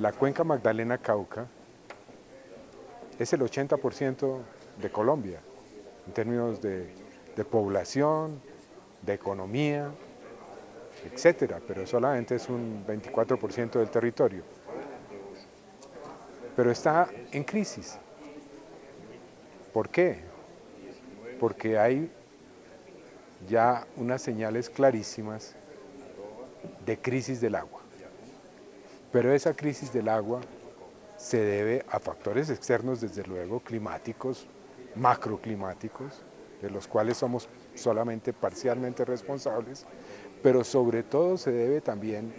la cuenca Magdalena-Cauca es el 80% de Colombia, en términos de, de población, de economía, etcétera, pero solamente es un 24% del territorio. Pero está en crisis. ¿Por qué? Porque hay ya unas señales clarísimas de crisis del agua. Pero esa crisis del agua se debe a factores externos, desde luego, climáticos, macroclimáticos, de los cuales somos solamente parcialmente responsables, pero sobre todo se debe también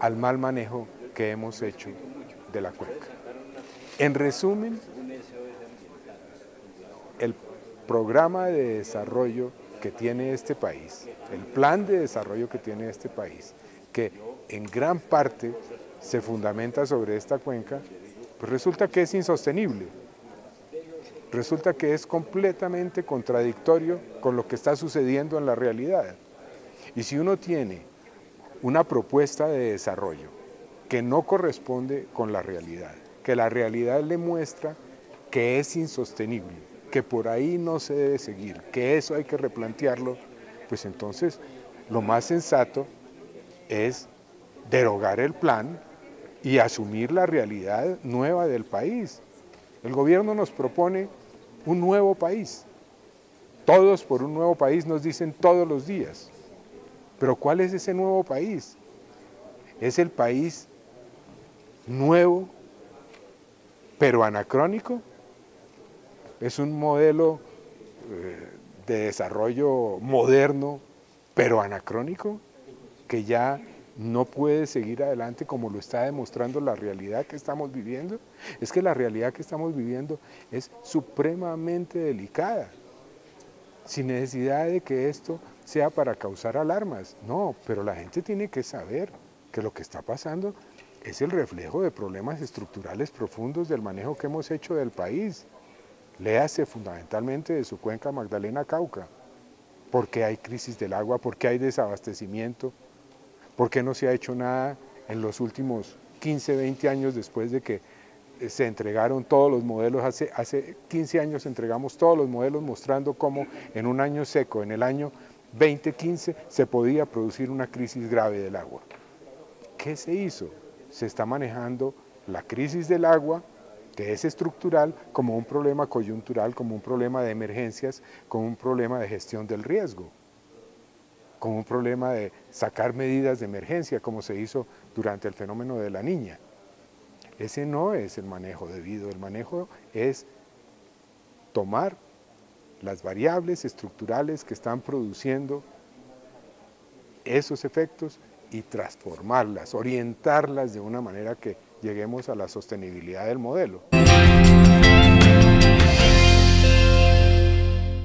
al mal manejo que hemos hecho de la cuenca. En resumen, el programa de desarrollo que tiene este país, el plan de desarrollo que tiene este país, que en gran parte se fundamenta sobre esta cuenca, pues resulta que es insostenible. Resulta que es completamente contradictorio con lo que está sucediendo en la realidad. Y si uno tiene una propuesta de desarrollo que no corresponde con la realidad, que la realidad le muestra que es insostenible, que por ahí no se debe seguir, que eso hay que replantearlo, pues entonces lo más sensato es derogar el plan y asumir la realidad nueva del país. El gobierno nos propone un nuevo país. Todos por un nuevo país nos dicen todos los días. Pero ¿cuál es ese nuevo país? Es el país nuevo, pero anacrónico. Es un modelo eh, de desarrollo moderno, pero anacrónico, que ya no puede seguir adelante como lo está demostrando la realidad que estamos viviendo. Es que la realidad que estamos viviendo es supremamente delicada sin necesidad de que esto sea para causar alarmas. No, pero la gente tiene que saber que lo que está pasando es el reflejo de problemas estructurales profundos del manejo que hemos hecho del país. Léase fundamentalmente de su cuenca Magdalena-Cauca. ¿Por qué hay crisis del agua? ¿Por qué hay desabastecimiento? ¿Por qué no se ha hecho nada en los últimos 15, 20 años después de que eh, se entregaron todos los modelos, hace, hace 15 años entregamos todos los modelos mostrando cómo en un año seco, en el año 2015, se podía producir una crisis grave del agua. ¿Qué se hizo? Se está manejando la crisis del agua, que es estructural, como un problema coyuntural, como un problema de emergencias, como un problema de gestión del riesgo, como un problema de sacar medidas de emergencia, como se hizo durante el fenómeno de la niña. Ese no es el manejo debido, el manejo es tomar las variables estructurales que están produciendo esos efectos y transformarlas, orientarlas de una manera que lleguemos a la sostenibilidad del modelo.